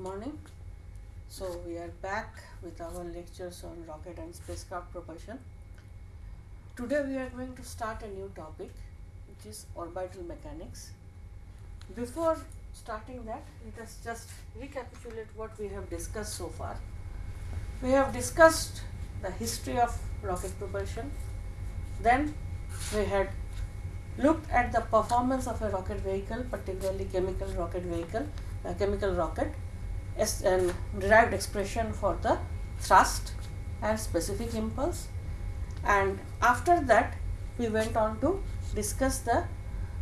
morning. So, we are back with our lectures on rocket and spacecraft propulsion. Today, we are going to start a new topic which is orbital mechanics. Before starting that, let us just recapitulate what we have discussed so far. We have discussed the history of rocket propulsion, then we had looked at the performance of a rocket vehicle, particularly chemical rocket vehicle, a chemical rocket, as and derived expression for the thrust and specific impulse. And after that, we went on to discuss the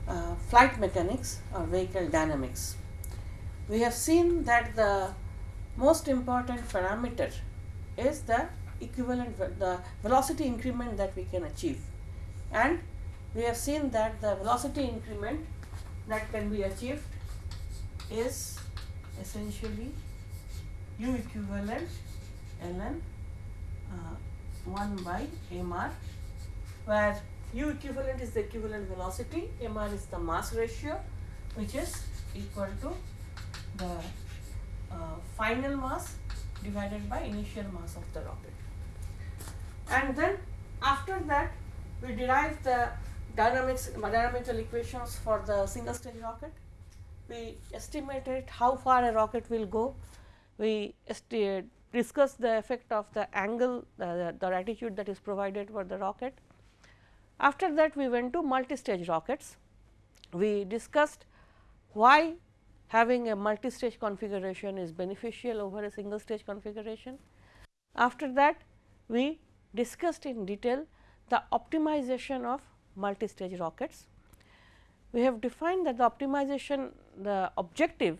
uh, flight mechanics or vehicle dynamics. We have seen that the most important parameter is the equivalent the velocity increment that we can achieve and we have seen that the velocity increment that can be achieved is essentially u equivalent ln uh, 1 by mr where u equivalent is the equivalent velocity mr is the mass ratio which is equal to the uh, final mass divided by initial mass of the rocket and then after that we derive the dynamics dynamical equations for the single stage rocket. We estimated how far a rocket will go. We discussed the effect of the angle the, the that is provided for the rocket. After that we went to multi-stage rockets. We discussed why having a multi-stage configuration is beneficial over a single stage configuration. After that we discussed in detail the optimization of multi-stage rockets. We have defined that the optimization the objective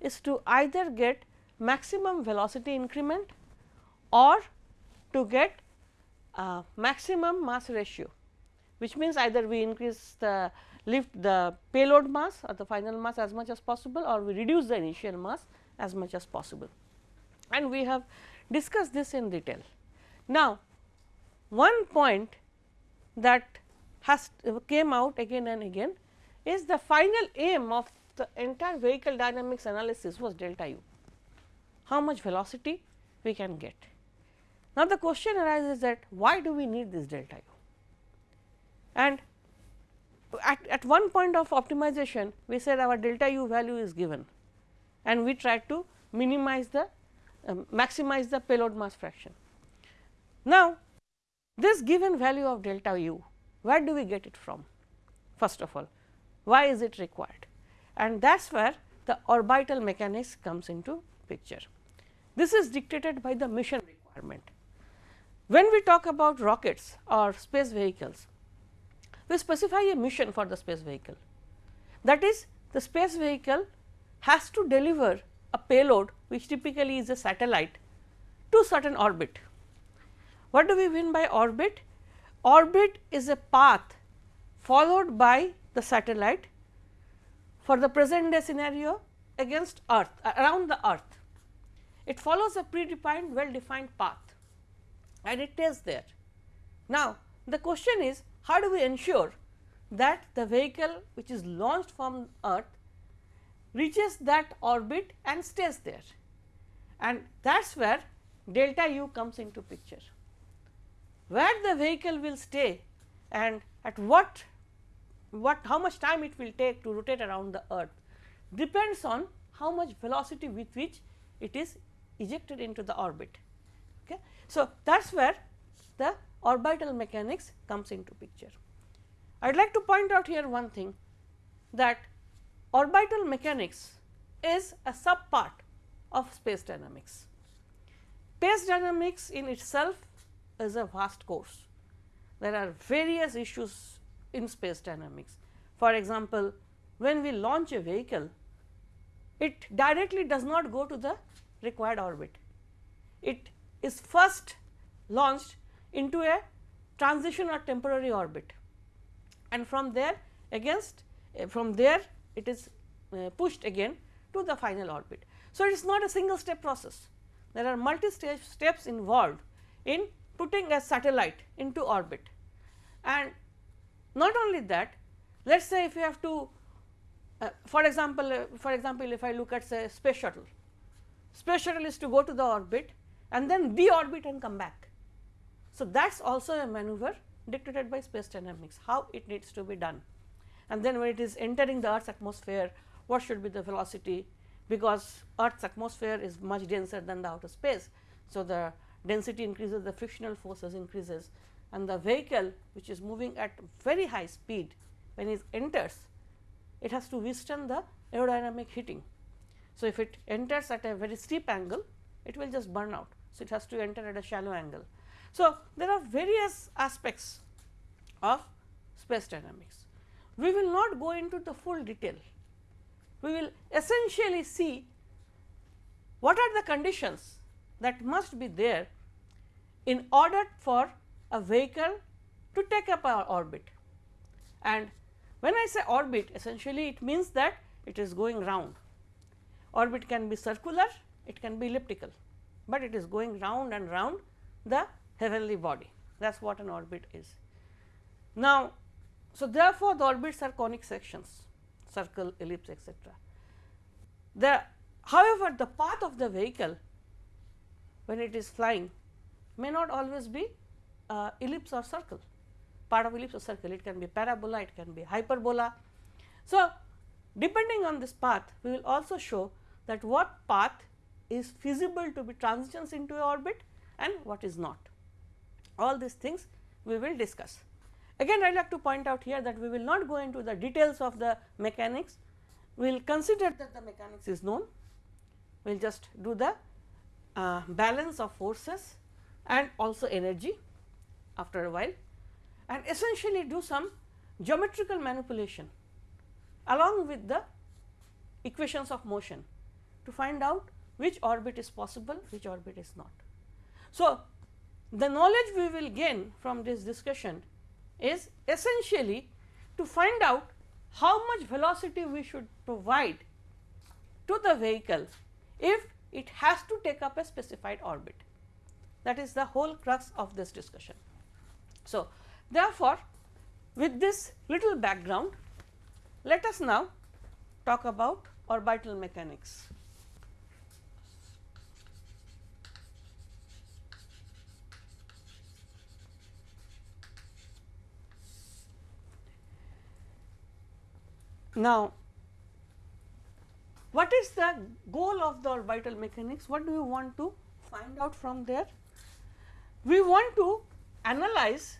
is to either get maximum velocity increment or to get uh, maximum mass ratio, which means either we increase the lift the payload mass or the final mass as much as possible or we reduce the initial mass as much as possible. And we have discussed this in detail. Now, one point that has came out again and again is the final aim of the entire vehicle dynamics analysis was delta u, how much velocity we can get. Now, the question arises that why do we need this delta u and at, at one point of optimization we said our delta u value is given and we tried to minimize the uh, maximize the payload mass fraction. Now, this given value of delta u where do we get it from first of all why is it required and that is where the orbital mechanics comes into picture. This is dictated by the mission requirement. When we talk about rockets or space vehicles, we specify a mission for the space vehicle. That is the space vehicle has to deliver a payload which typically is a satellite to certain orbit. What do we mean by orbit? orbit is a path followed by the satellite for the present day scenario against earth around the earth. It follows a predefined well defined path and it is there. Now, the question is how do we ensure that the vehicle which is launched from earth reaches that orbit and stays there and that is where delta u comes into picture where the vehicle will stay and at what what how much time it will take to rotate around the earth depends on how much velocity with which it is ejected into the orbit. Okay. So, that is where the orbital mechanics comes into picture. I would like to point out here one thing that orbital mechanics is a sub part of space dynamics. Space dynamics in itself is a vast course. There are various issues in space dynamics. For example, when we launch a vehicle, it directly does not go to the required orbit. It is first launched into a transition or temporary orbit and from there against uh, from there it is uh, pushed again to the final orbit. So, it is not a single step process. There are multi stage steps involved in putting a satellite into orbit. And not only that, let us say if you have to uh, for example, for example, if I look at say space shuttle, space shuttle is to go to the orbit and then deorbit and come back. So, that is also a maneuver dictated by space dynamics how it needs to be done. And then when it is entering the earth's atmosphere what should be the velocity because earth's atmosphere is much denser than the outer space. So, the density increases the frictional forces increases and the vehicle which is moving at very high speed when it enters it has to withstand the aerodynamic heating. So, if it enters at a very steep angle it will just burn out. So, it has to enter at a shallow angle. So, there are various aspects of space dynamics. We will not go into the full detail. We will essentially see what are the conditions that must be there in order for a vehicle to take up our orbit. And when I say orbit essentially it means that it is going round. Orbit can be circular, it can be elliptical, but it is going round and round the heavenly body that is what an orbit is. Now, so therefore, the orbits are conic sections circle, ellipse etc. The however, the path of the vehicle when it is flying may not always be uh, ellipse or circle part of ellipse or circle it can be parabola it can be hyperbola. So, depending on this path we will also show that what path is feasible to be transitions into a orbit and what is not. All these things we will discuss. Again I like to point out here that we will not go into the details of the mechanics, we will consider that the mechanics is known, we will just do the uh, balance of forces and also energy after a while and essentially do some geometrical manipulation along with the equations of motion to find out which orbit is possible, which orbit is not. So, the knowledge we will gain from this discussion is essentially to find out how much velocity we should provide to the vehicle if it has to take up a specified orbit. That is the whole crux of this discussion. So, therefore, with this little background, let us now talk about orbital mechanics. Now, what is the goal of the orbital mechanics? What do you want to find out from there? We want to analyze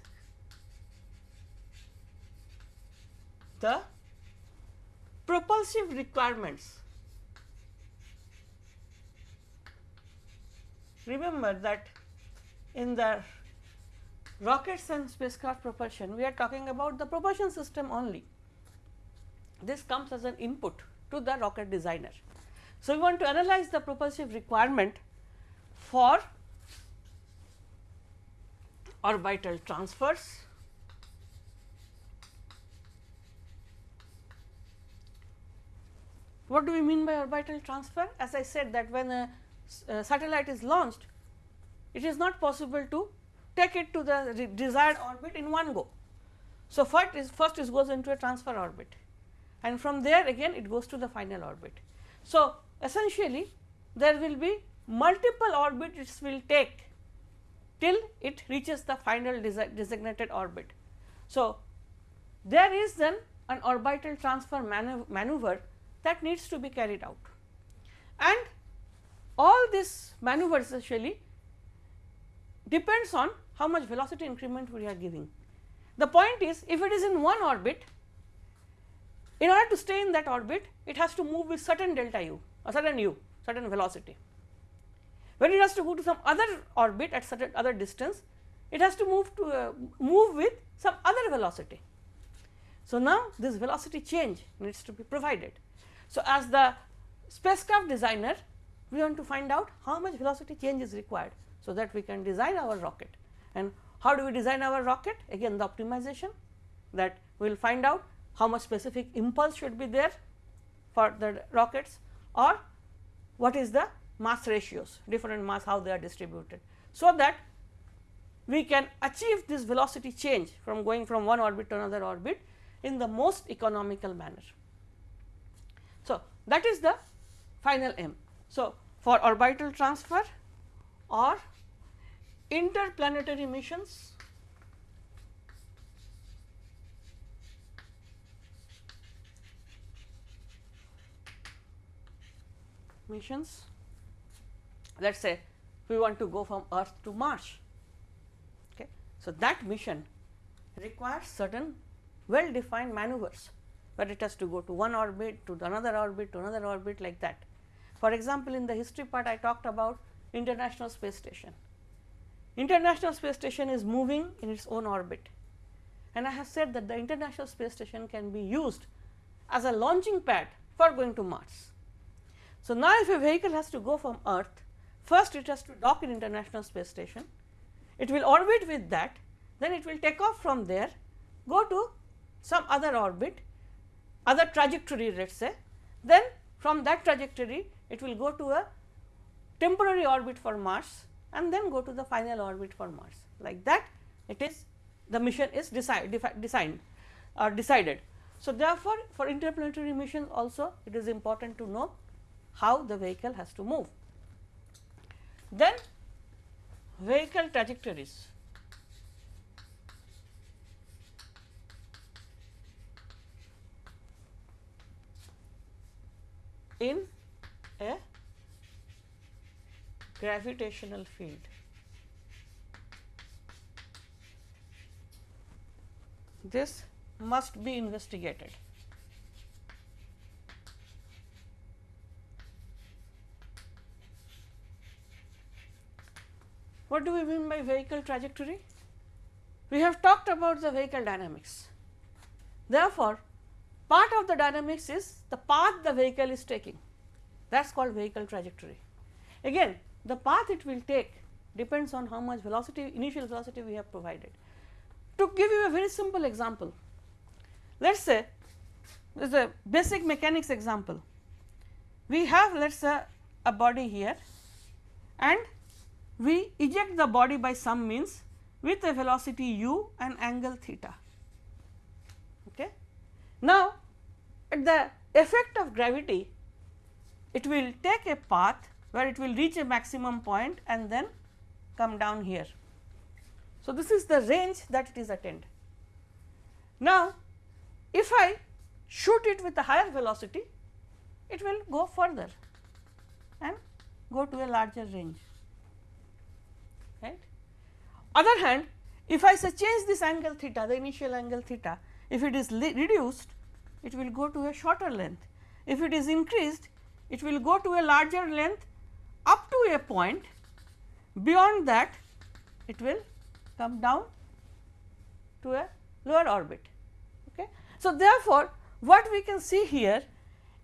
the propulsive requirements. Remember that in the rockets and spacecraft propulsion, we are talking about the propulsion system only this comes as an input to the rocket designer. So, we want to analyze the propulsive requirement for orbital transfers, What do we mean by orbital transfer? As I said that when a, a, satellite is launched, it is not possible to take it to the desired orbit in one go. So, first is first it goes into a transfer orbit and from there again it goes to the final orbit. So, essentially there will be multiple orbits will take till it reaches the final designated orbit. So, there is then an orbital transfer maneuver that needs to be carried out and all this maneuver essentially depends on how much velocity increment we are giving. The point is if it is in one orbit in order to stay in that orbit, it has to move with certain delta u, a certain u, certain velocity. When it has to go to some other orbit at certain other distance, it has to move to uh, move with some other velocity. So, now this velocity change needs to be provided. So, as the spacecraft designer, we want to find out how much velocity change is required, so that we can design our rocket. And how do we design our rocket? Again the optimization that we will find out how much specific impulse should be there for the rockets or what is the mass ratios different mass how they are distributed. So, that we can achieve this velocity change from going from one orbit to another orbit in the most economical manner. So, that is the final aim. So, for orbital transfer or interplanetary missions missions let us say we want to go from earth to Mars. Okay. So, that mission requires certain well defined maneuvers where it has to go to one orbit to another orbit to another orbit like that. For example, in the history part I talked about International Space Station. International Space Station is moving in its own orbit and I have said that the International Space Station can be used as a launching pad for going to Mars. So, now if a vehicle has to go from Earth, first it has to dock in International Space Station, it will orbit with that, then it will take off from there, go to some other orbit, other trajectory let us say, then from that trajectory it will go to a temporary orbit for Mars and then go to the final orbit for Mars. Like that it is the mission is decide, designed or decided. So, therefore, for interplanetary missions also it is important to know how the vehicle has to move. Then vehicle trajectories. in a gravitational field. This must be investigated. What do we mean by vehicle trajectory? We have talked about the vehicle dynamics. Therefore, part of the dynamics is the path the vehicle is taking that is called vehicle trajectory. Again the path it will take depends on how much velocity initial velocity we have provided. To give you a very simple example, let us say this is a basic mechanics example. We have let us say a body here and we eject the body by some means with a velocity u and angle theta. Okay. Now, at the effect of gravity it will take a path where it will reach a maximum point and then come down here. So, this is the range that it is attained. Now, if I shoot it with a higher velocity it will go further and go to a larger range right. Other hand if I say change this angle theta the initial angle theta if it is reduced it will go to a shorter length if it is increased it will go to a larger length up to a point beyond that it will come down to a lower orbit. Okay. So, therefore, what we can see here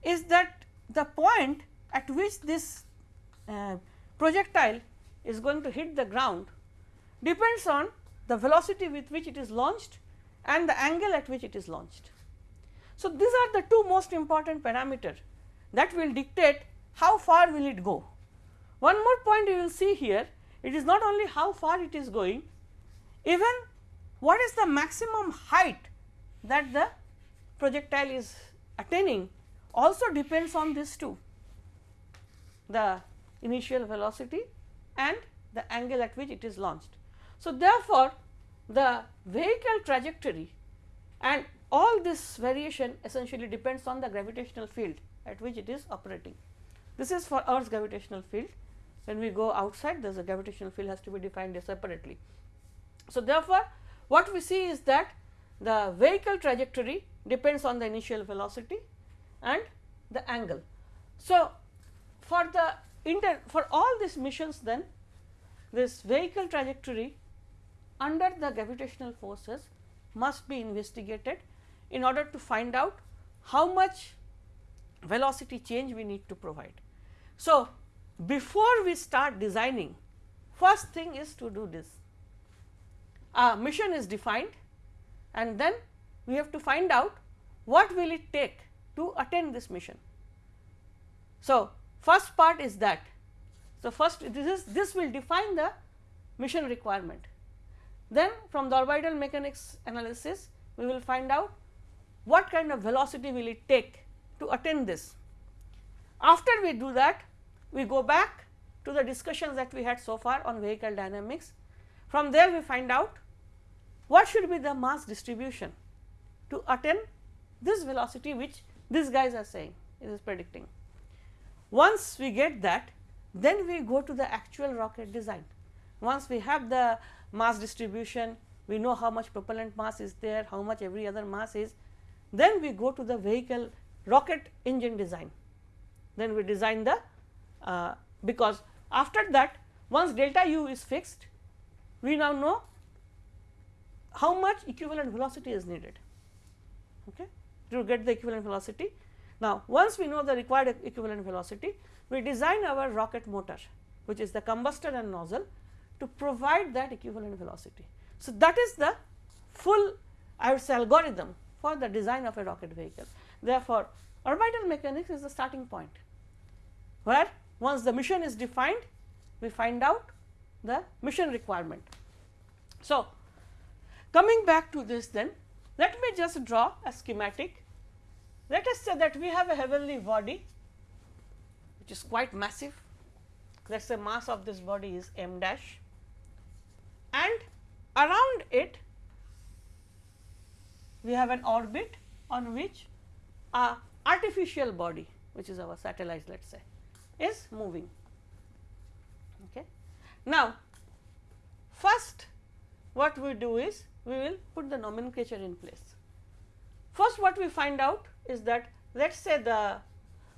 is that the point at which this uh, projectile is going to hit the ground depends on the velocity with which it is launched and the angle at which it is launched. So, these are the two most important parameter that will dictate how far will it go. One more point you will see here it is not only how far it is going even what is the maximum height that the projectile is attaining also depends on this too the initial velocity and the angle at which it is launched. So, therefore, the vehicle trajectory and all this variation essentially depends on the gravitational field at which it is operating. This is for Earth's gravitational field when we go outside there is a gravitational field has to be defined separately. So, therefore, what we see is that the vehicle trajectory depends on the initial velocity and the angle. So, for the inter for all these missions then this vehicle trajectory under the gravitational forces must be investigated in order to find out how much velocity change we need to provide. So, before we start designing first thing is to do this a mission is defined and then we have to find out what will it take to attain this mission. So, first part is that so, first this is this will define the mission requirement. Then from the orbital mechanics analysis we will find out what kind of velocity will it take to attain this. After we do that we go back to the discussions that we had so far on vehicle dynamics. From there we find out what should be the mass distribution to attain this velocity which these guys are saying it is predicting. Once we get that then we go to the actual rocket design. Once we have the mass distribution we know how much propellant mass is there, how much every other mass is, then we go to the vehicle rocket engine design. Then we design the uh, because after that once delta u is fixed we now know how much equivalent velocity is needed okay, to get the equivalent velocity. Now, once we know the required equivalent velocity we design our rocket motor which is the combustor and nozzle to provide that equivalent velocity. So, that is the full I would say algorithm for the design of a rocket vehicle. Therefore, orbital mechanics is the starting point where once the mission is defined we find out the mission requirement. So, coming back to this then let me just draw a schematic. Let us say that we have a heavenly body which is quite massive let us say mass of this body is m dash and around it we have an orbit on which a artificial body which is our satellite let us say is moving. Okay. Now, first what we do is we will put the nomenclature in place. First what we find out is that let us say the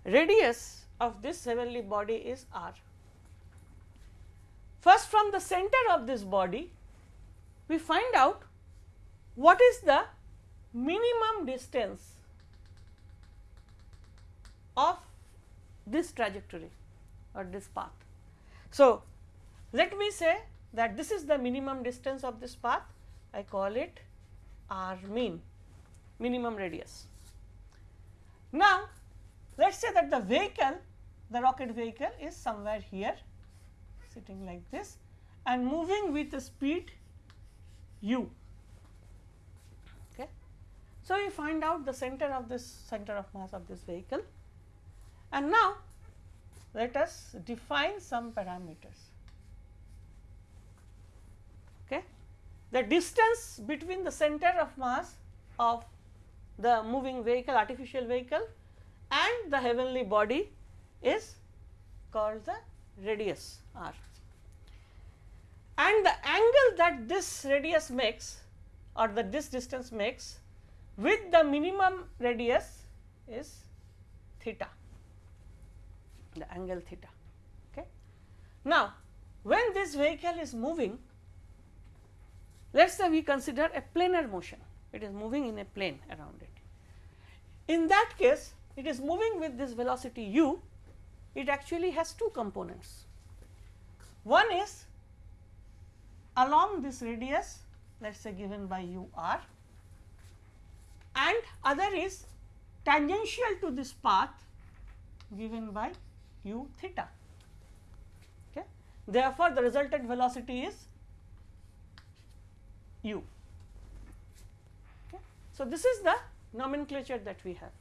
radius of this heavenly body is r. First from the center of this body we find out what is the minimum distance of this trajectory or this path. So, let me say that this is the minimum distance of this path I call it r mean minimum radius. Now, let us say that the vehicle the rocket vehicle is somewhere here sitting like this and moving with a speed u. Okay. So, we find out the center of this center of mass of this vehicle and now let us define some parameters. Okay. The distance between the center of mass of the moving vehicle artificial vehicle and the heavenly body is called the radius r and the angle that this radius makes or that this distance makes with the minimum radius is theta the angle theta. Okay. Now, when this vehicle is moving let us say we consider a planar motion it is moving in a plane around it. In that case it is moving with this velocity u it actually has two components. One is along this radius let us say given by u r and other is tangential to this path given by u theta. Okay. Therefore, the resultant velocity is u. Okay. So, this is the nomenclature that we have.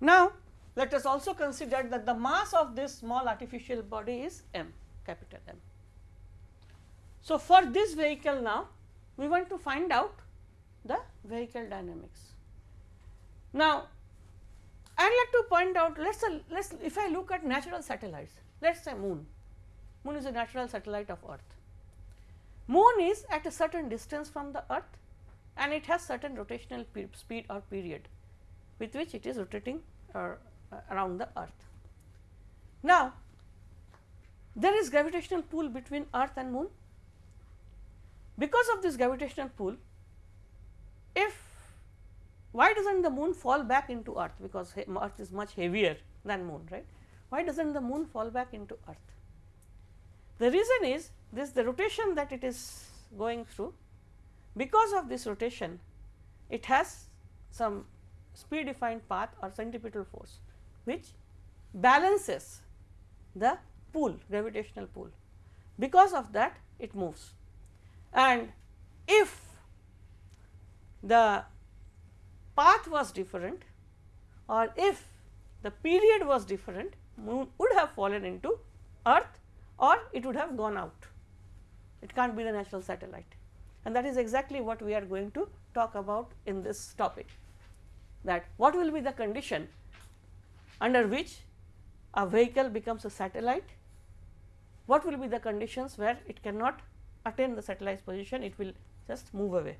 Now, let us also consider that the mass of this small artificial body is m capital M. So, for this vehicle now we want to find out the vehicle dynamics. Now, I would like to point out let us let us if I look at natural satellites let us say moon, moon is a natural satellite of earth. Moon is at a certain distance from the earth and it has certain rotational speed or period with which it is rotating uh, around the earth. Now, there is gravitational pull between earth and moon because of this gravitational pull, if why does not the moon fall back into earth because earth is much heavier than moon right. Why does not the moon fall back into earth? The reason is this the rotation that it is going through because of this rotation it has some speed defined path or centripetal force which balances the pull gravitational pull. Because of that it moves. And if the path was different or if the period was different moon would have fallen into earth or it would have gone out. It can't be the natural satellite and that is exactly what we are going to talk about in this topic. That what will be the condition under which a vehicle becomes a satellite, what will be the conditions where it cannot attain the satellite position, it will just move away.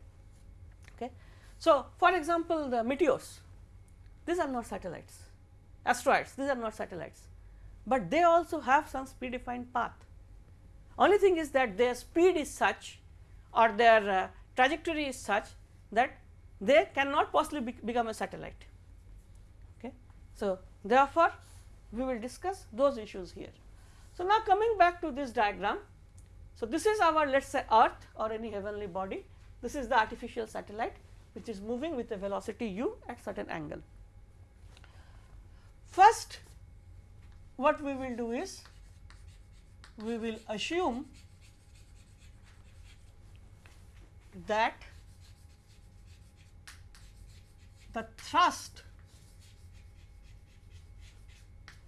Okay. So, for example, the meteors, these are not satellites, asteroids, these are not satellites, but they also have some predefined path. Only thing is that their speed is such or their uh, trajectory is such that they cannot possibly be become a satellite. Okay. So, therefore, we will discuss those issues here. So, now coming back to this diagram. So, this is our let us say earth or any heavenly body, this is the artificial satellite which is moving with a velocity u at certain angle. First what we will do is we will assume that the thrust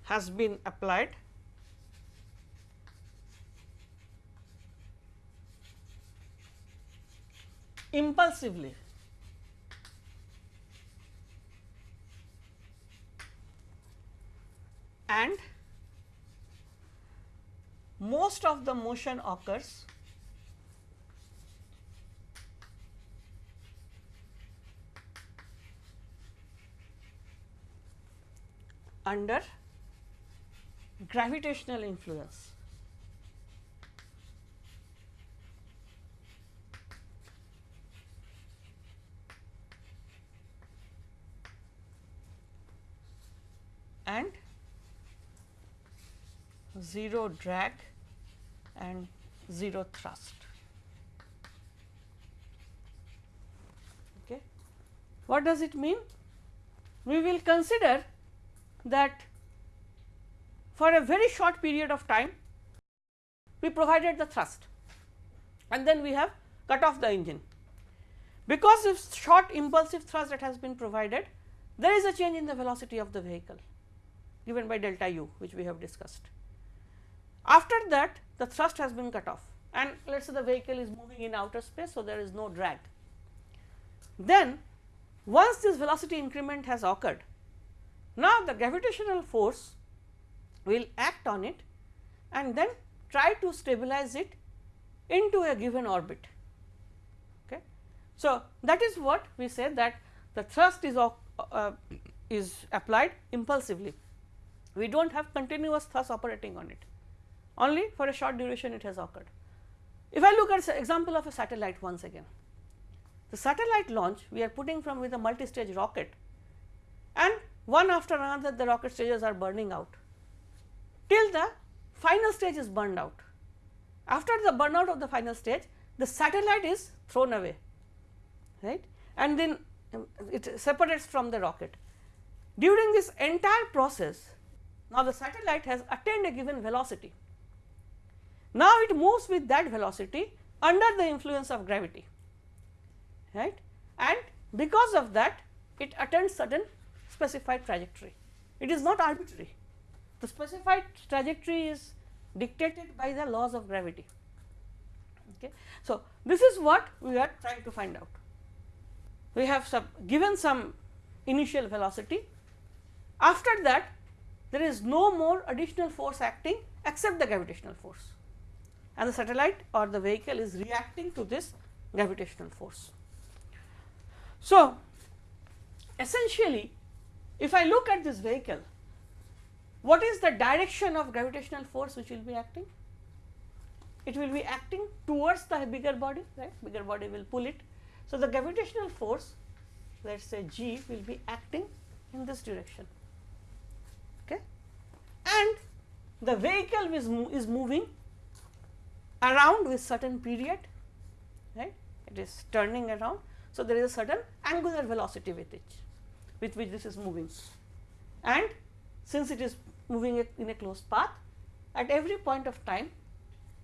has been applied impulsively. And most of the motion occurs under gravitational influence. and 0 drag and 0 thrust. Okay. What does it mean? We will consider that for a very short period of time we provided the thrust and then we have cut off the engine. Because of short impulsive thrust that has been provided there is a change in the velocity of the vehicle given by delta u which we have discussed. After that the thrust has been cut off and let us say the vehicle is moving in outer space. So, there is no drag. Then once this velocity increment has occurred, now the gravitational force will act on it and then try to stabilize it into a given orbit. Okay. So, that is what we say that the thrust is, uh, is applied impulsively. We do not have continuous thrust operating on it only for a short duration it has occurred. If I look at example of a satellite once again, the satellite launch we are putting from with a multi-stage rocket and one after another the rocket stages are burning out till the final stage is burned out. After the burnout of the final stage the satellite is thrown away right and then um, it separates from the rocket. During this entire process now the satellite has attained a given velocity now, it moves with that velocity under the influence of gravity right and because of that it attains certain specified trajectory. It is not arbitrary. The specified trajectory is dictated by the laws of gravity. Okay. So, this is what we are trying to find out. We have some given some initial velocity. After that, there is no more additional force acting except the gravitational force and the satellite or the vehicle is reacting to this gravitational force. So, essentially if I look at this vehicle, what is the direction of gravitational force which will be acting? It will be acting towards the bigger body, right, bigger body will pull it. So, the gravitational force let us say G will be acting in this direction okay. and the vehicle is, is moving around with certain period right it is turning around. So, there is a certain angular velocity with it with which this is moving. And since it is moving in a closed path at every point of time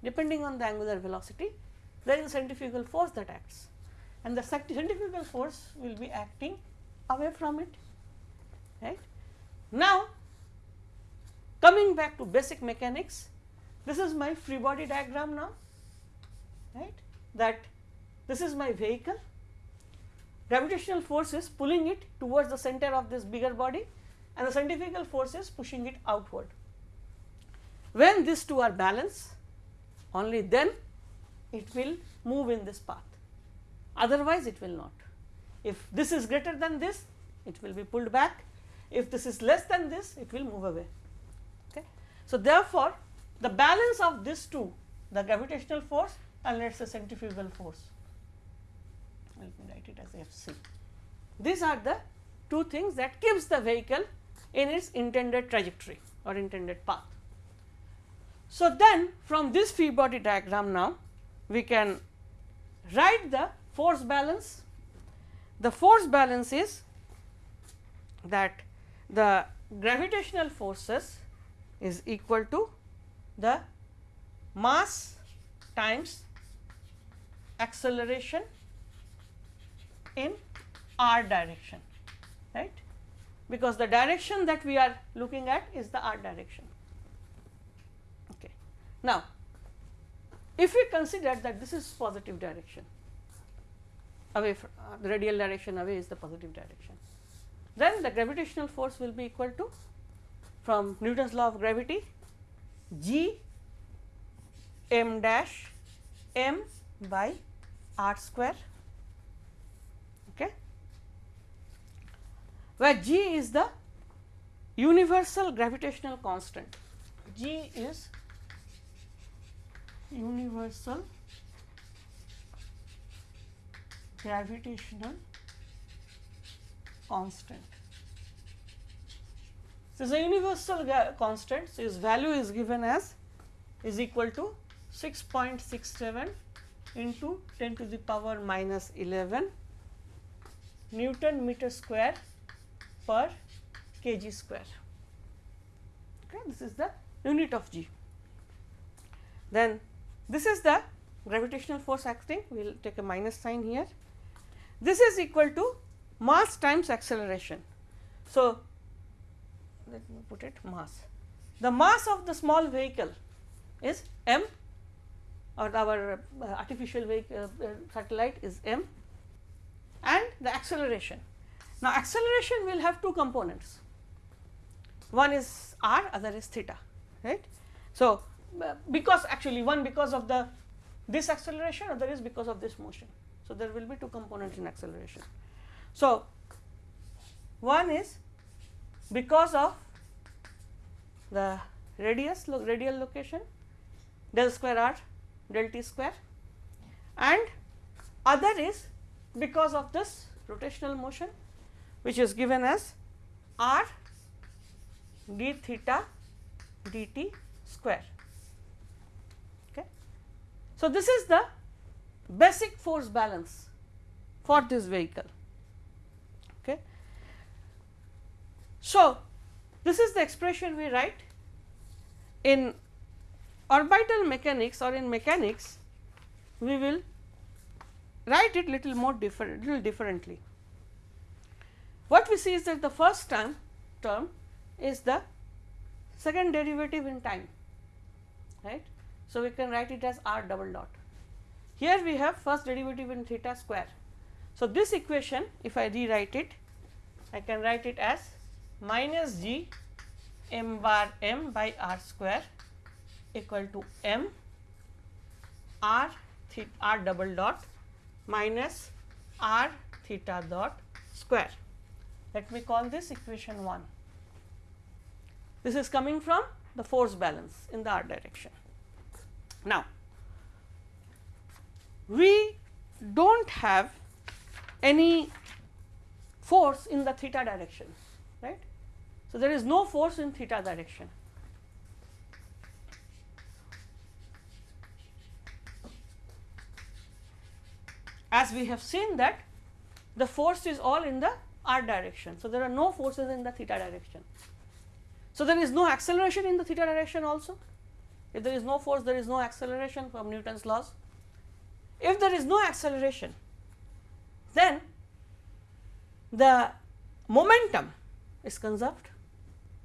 depending on the angular velocity there is a centrifugal force that acts. And the centrifugal force will be acting away from it right. Now, coming back to basic mechanics, this is my free body diagram now, right, that this is my vehicle, gravitational force is pulling it towards the center of this bigger body and the centrifugal force is pushing it outward. When these two are balanced, only then it will move in this path, otherwise it will not. If this is greater than this, it will be pulled back, if this is less than this, it will move away. Okay. So, therefore, the balance of these two, the gravitational force and let us say centrifugal force, let me write it as F c. These are the two things that keeps the vehicle in its intended trajectory or intended path. So, then from this free body diagram now we can write the force balance. The force balance is that the gravitational forces is equal to the mass times acceleration in r direction right because the direction that we are looking at is the r direction. Okay. Now, if we consider that this is positive direction away from uh, the radial direction away is the positive direction, then the gravitational force will be equal to from Newton's law of gravity g m dash m by r square where g is the universal gravitational constant. G is universal gravitational constant. So, the universal constant, so its value is given as is equal to 6.67 into 10 to the power minus 11 Newton meter square per kg square. Okay, this is the unit of g. Then this is the gravitational force acting, we will take a minus sign here. This is equal to mass times acceleration. So, let me put it mass. The mass of the small vehicle is m or our uh, artificial vehicle uh, satellite is m and the acceleration now, acceleration will have two components, one is r, other is theta, right. So, because actually one because of the this acceleration, other is because of this motion. So, there will be two components in acceleration. So, one is because of the radius lo radial location del square r del t square and other is because of this rotational motion which is given as r d theta dt square. Okay. So, this is the basic force balance for this vehicle. Okay. So, this is the expression we write in orbital mechanics or in mechanics we will write it little more different little differently. What we see is that the first term term is the second derivative in time right. So, we can write it as r double dot. Here we have first derivative in theta square. So, this equation if I rewrite it I can write it as minus g m bar m by r square equal to m r theta r double dot minus r theta dot square. Let me call this equation 1. This is coming from the force balance in the r direction. Now, we do not have any force in the theta direction, right. So, there is no force in theta direction. As we have seen that the force is all in the r direction. So, there are no forces in the theta direction. So, there is no acceleration in the theta direction also. If there is no force, there is no acceleration from Newton's laws. If there is no acceleration, then the momentum is conserved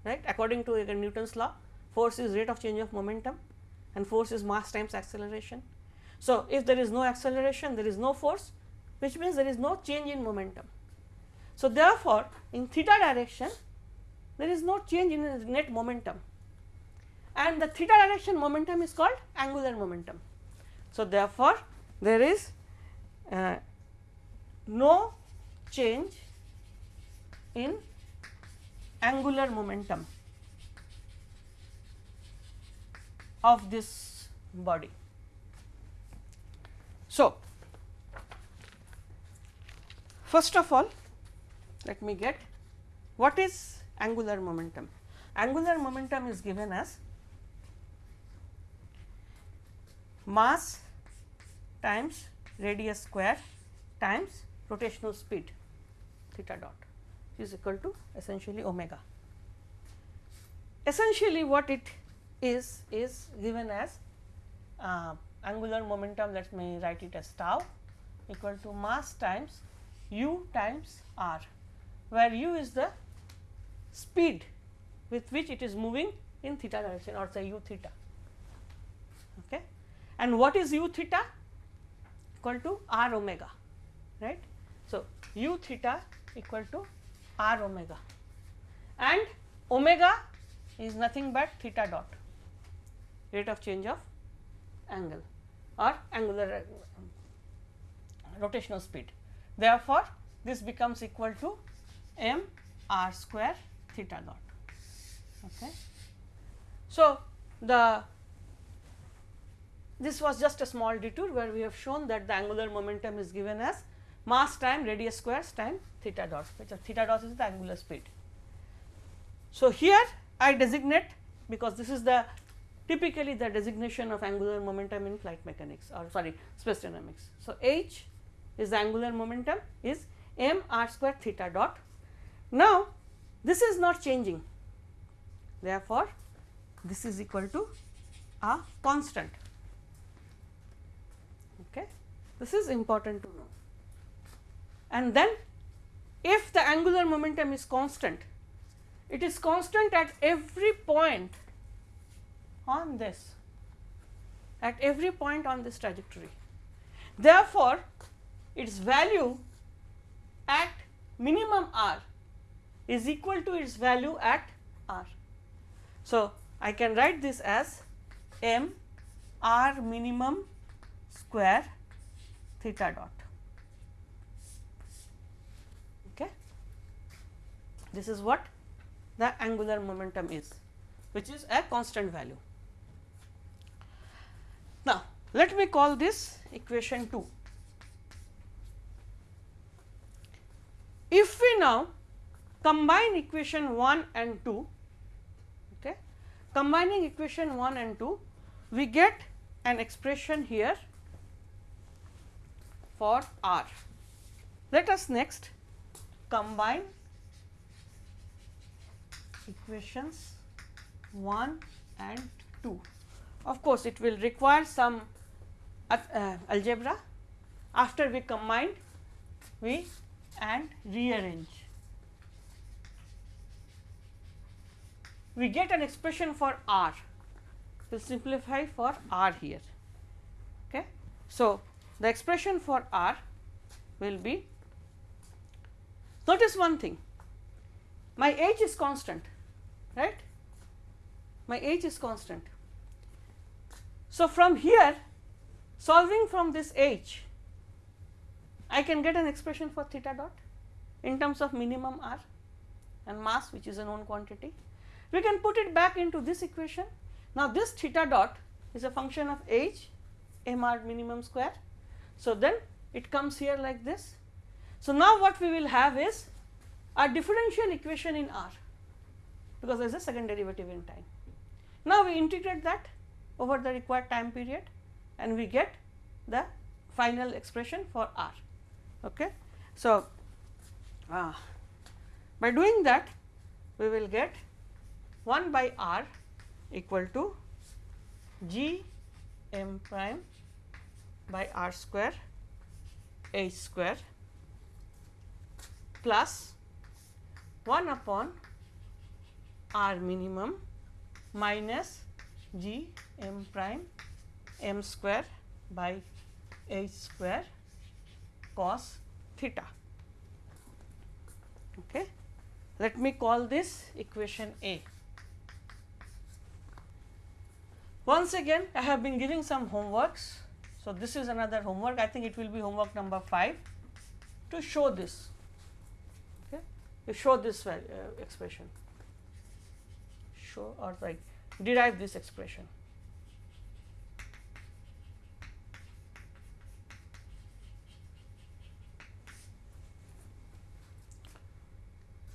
right according to again Newton's law force is rate of change of momentum and force is mass times acceleration. So, if there is no acceleration there is no force which means there is no change in momentum. So, therefore, in theta direction there is no change in net momentum and the theta direction momentum is called angular momentum. So, therefore, there is uh, no change in angular momentum of this body. So, first of all let me get what is angular momentum. Angular momentum is given as mass times radius square times rotational speed theta dot is equal to essentially omega. Essentially what it is is given as uh, angular momentum let me write it as tau equal to mass times u times r where u is the speed with which it is moving in theta direction or say u theta. Okay. And what is u theta? Equal to r omega, right. So, u theta equal to r omega and omega is nothing but theta dot rate of change of angle or angular rotational speed. Therefore, this becomes equal to m r square theta dot. Okay. So, the this was just a small detour where we have shown that the angular momentum is given as mass time radius squares time theta dot which theta dot is the angular speed. So, here I designate because this is the typically the designation of angular momentum in flight mechanics or sorry space dynamics. So, h is the angular momentum is m r square theta dot. Now, this is not changing therefore, this is equal to a constant. Okay. This is important to know and then if the angular momentum is constant, it is constant at every point on this, at every point on this trajectory. Therefore, its value at minimum r is equal to its value at r. So, I can write this as m r minimum square theta dot. Okay. This is what the angular momentum is which is a constant value. Now, let me call this equation 2. If we now combine equation 1 and 2, okay, combining equation 1 and 2, we get an expression here for r. Let us next combine equations 1 and 2. Of course, it will require some uh, uh, algebra after we combine we and rearrange. We get an expression for r, we will simplify for r here. Okay. So, the expression for r will be notice one thing my h is constant right my h is constant. So, from here solving from this h I can get an expression for theta dot in terms of minimum r and mass which is a known quantity. We can put it back into this equation. Now, this theta dot is a function of h m r minimum square. So, then it comes here like this. So, now what we will have is a differential equation in r because there is a second derivative in time. Now, we integrate that over the required time period and we get the final expression for r. Okay. So, uh, by doing that we will get 1 by r equal to g m prime by r square h square plus 1 upon r minimum minus g m prime m square by h square cos theta. Okay. Let me call this equation A. Once again I have been giving some homeworks. So, this is another homework I think it will be homework number 5 to show this okay, to show this uh, expression show or like derive this expression.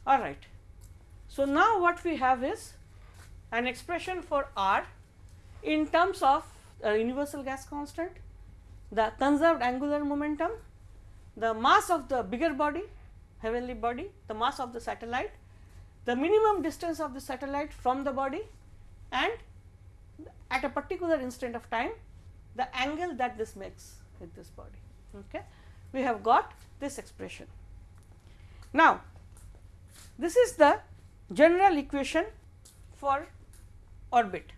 All right. So, now what we have is an expression for r in terms of a universal gas constant, the conserved angular momentum, the mass of the bigger body, heavenly body, the mass of the satellite, the minimum distance of the satellite from the body and at a particular instant of time the angle that this makes with this body. Okay. We have got this expression. Now, this is the general equation for orbit.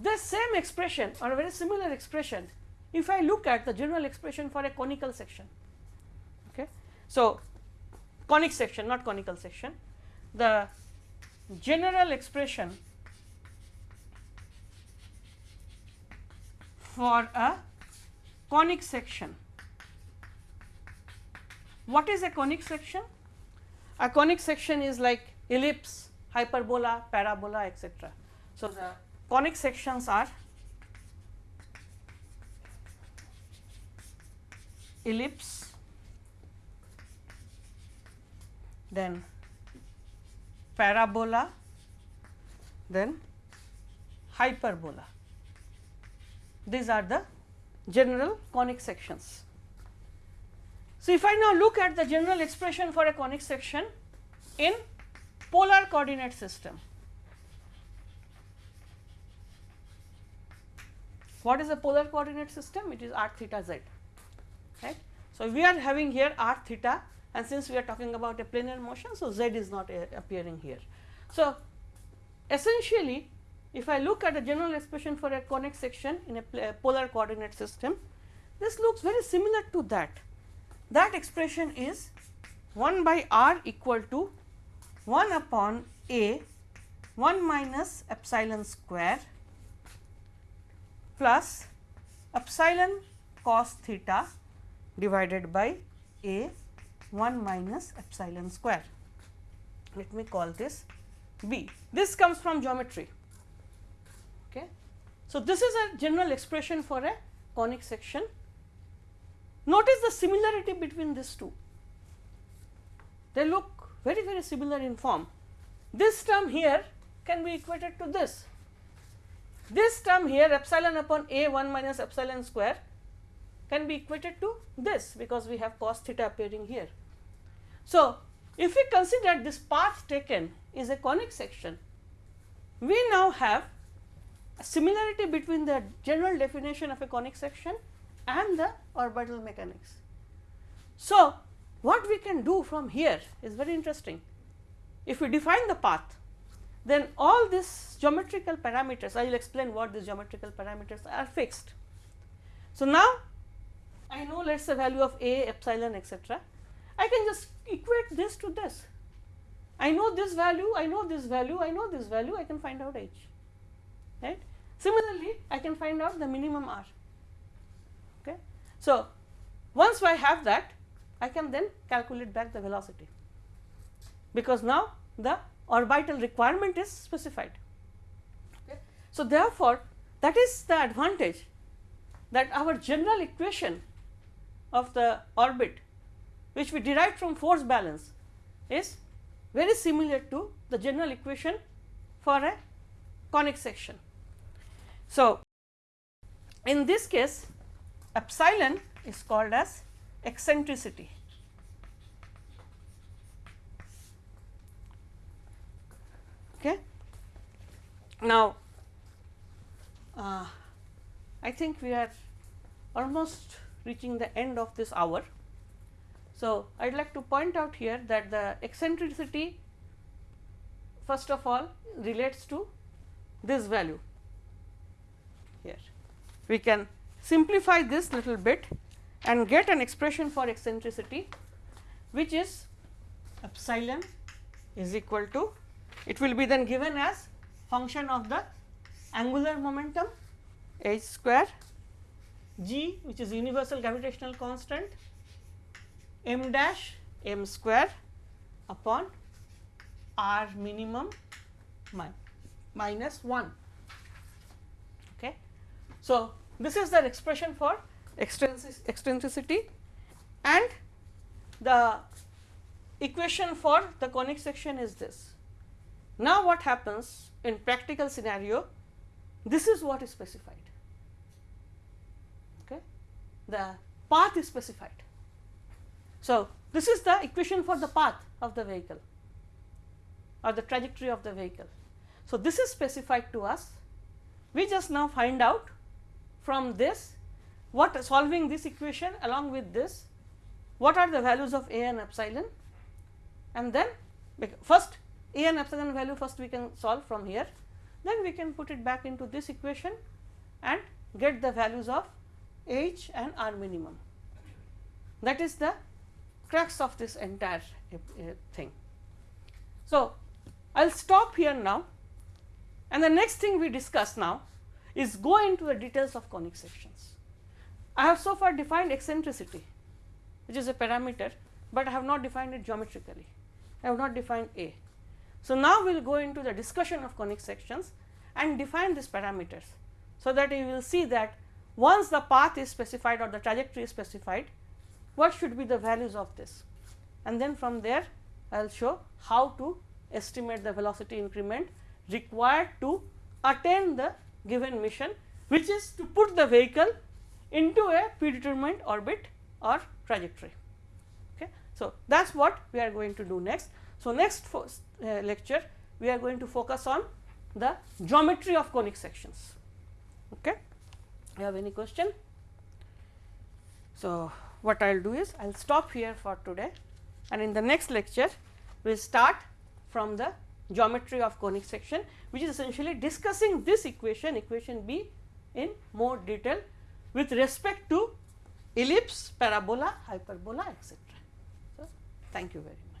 The same expression or a very similar expression if I look at the general expression for a conical section. Okay. So, conic section not conical section the general expression for a conic section. What is a conic section? A conic section is like ellipse, hyperbola, parabola etc. So, the conic sections are ellipse, then parabola, then hyperbola. These are the general conic sections. So, if I now look at the general expression for a conic section in polar coordinate system, what is a polar coordinate system? It is r theta z, right. So, we are having here r theta and since we are talking about a planar motion, so z is not appearing here. So, essentially if I look at the general expression for a conic section in a polar coordinate system, this looks very similar to that. That expression is 1 by r equal to 1 upon a 1 minus epsilon square plus epsilon cos theta divided by a 1 minus epsilon square. Let me call this b. This comes from geometry. Okay. So, this is a general expression for a conic section. Notice the similarity between these two. They look very very similar in form. This term here can be equated to this. This term here epsilon upon a 1 minus epsilon square can be equated to this because we have cos theta appearing here. So, if we consider this path taken is a conic section, we now have a similarity between the general definition of a conic section and the orbital mechanics. So, what we can do from here is very interesting. If we define the path, then all these geometrical parameters, I will explain what these geometrical parameters are fixed. So, now I know let us say value of a epsilon etcetera I can just equate this to this. I know this value, I know this value, I know this value, I can find out h. Right? Similarly, I can find out the minimum r. Okay. So, once I have that, I can then calculate back the velocity, because now the orbital requirement is specified. Okay. So, therefore, that is the advantage that our general equation of the orbit which we derived from force balance is very similar to the general equation for a conic section. So, in this case epsilon is called as eccentricity. Okay. Now, uh, I think we are almost reaching the end of this hour. So, I would like to point out here that the eccentricity first of all relates to this value here. We can simplify this little bit and get an expression for eccentricity which is epsilon is equal to it will be then given as function of the angular momentum h square g which is universal gravitational constant m dash m square upon r minimum min minus 1. Okay. So, this is the expression for eccentricity and the equation for the conic section is this. Now, what happens in practical scenario this is what is specified. Okay? The path is specified. So this is the equation for the path of the vehicle or the trajectory of the vehicle. So this is specified to us. We just now find out from this what solving this equation along with this what are the values of a and epsilon and then first a and epsilon value first we can solve from here then we can put it back into this equation and get the values of h and r minimum. That is the crux of this entire uh, thing. So, I will stop here now and the next thing we discuss now is go into the details of conic sections. I have so far defined eccentricity which is a parameter, but I have not defined it geometrically, I have not defined A. So, now we will go into the discussion of conic sections and define these parameters. So, that you will see that once the path is specified or the trajectory is specified, what should be the values of this and then from there I will show how to estimate the velocity increment required to attain the given mission which is to put the vehicle into a predetermined orbit or trajectory. Okay. So, that is what we are going to do next. So, next uh, lecture we are going to focus on the geometry of conic sections. Okay. You have any question? So, what I will do is I will stop here for today and in the next lecture we will start from the geometry of conic section which is essentially discussing this equation equation B in more detail with respect to ellipse, parabola, hyperbola etc. So, thank you very much.